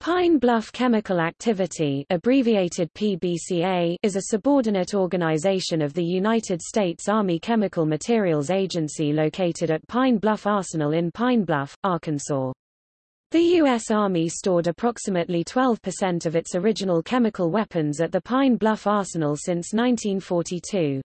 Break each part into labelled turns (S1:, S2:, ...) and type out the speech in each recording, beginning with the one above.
S1: Pine Bluff Chemical Activity abbreviated PBCA is a subordinate organization of the United States Army Chemical Materials Agency located at Pine Bluff Arsenal in Pine Bluff, Arkansas. The U.S. Army stored approximately 12% of its original chemical weapons at the Pine Bluff Arsenal since 1942.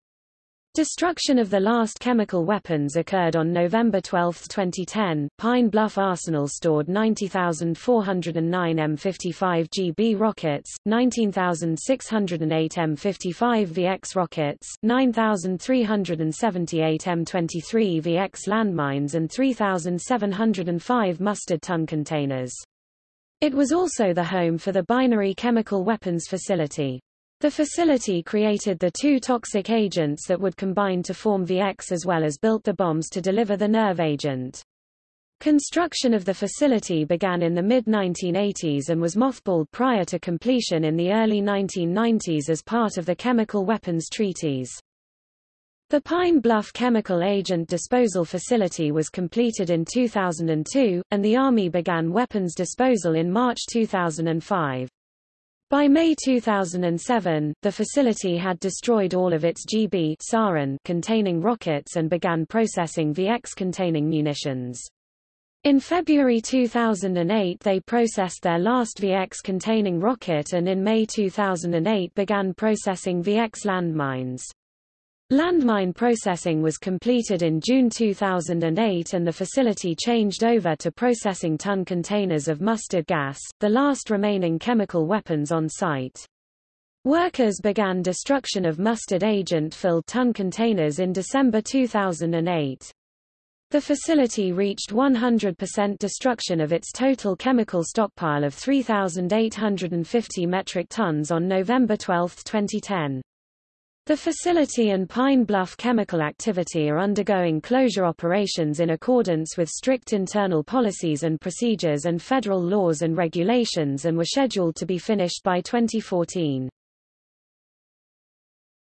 S1: Destruction of the last chemical weapons occurred on November 12, 2010. Pine Bluff Arsenal stored 90,409 M55 GB rockets, 19,608 M55 VX rockets, 9,378 M23 VX landmines and 3,705 mustard ton containers. It was also the home for the Binary Chemical Weapons Facility. The facility created the two toxic agents that would combine to form VX as well as built the bombs to deliver the nerve agent. Construction of the facility began in the mid-1980s and was mothballed prior to completion in the early 1990s as part of the chemical weapons treaties. The Pine Bluff Chemical Agent Disposal Facility was completed in 2002, and the Army began weapons disposal in March 2005. By May 2007, the facility had destroyed all of its GB sarin containing rockets and began processing VX containing munitions. In February 2008 they processed their last VX containing rocket and in May 2008 began processing VX landmines. Landmine processing was completed in June 2008 and the facility changed over to processing ton containers of mustard gas, the last remaining chemical weapons on site. Workers began destruction of mustard agent-filled ton containers in December 2008. The facility reached 100% destruction of its total chemical stockpile of 3,850 metric tons on November 12, 2010. The facility and Pine Bluff chemical activity are undergoing closure operations in accordance with strict internal policies and procedures and federal laws and regulations and were scheduled to be finished by 2014.